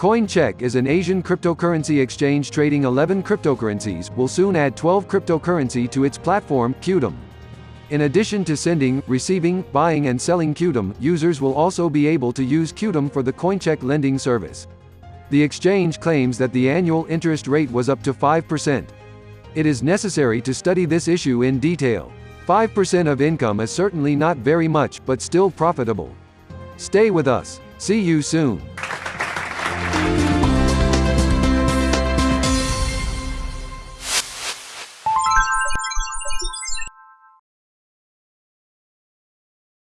CoinCheck is an Asian cryptocurrency exchange trading 11 cryptocurrencies, will soon add 12 cryptocurrency to its platform, Qtum. In addition to sending, receiving, buying and selling Qtum, users will also be able to use Qtum for the CoinCheck lending service. The exchange claims that the annual interest rate was up to 5%. It is necessary to study this issue in detail. 5% of income is certainly not very much, but still profitable. Stay with us. See you soon.